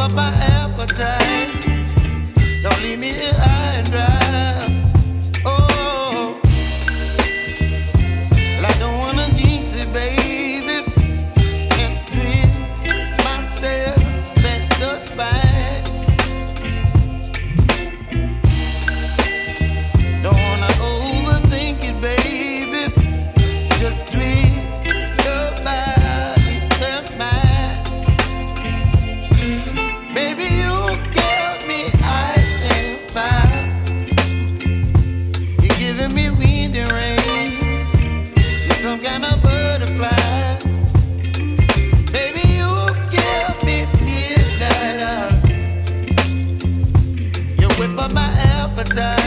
up my appetite. Don't leave me here. outside.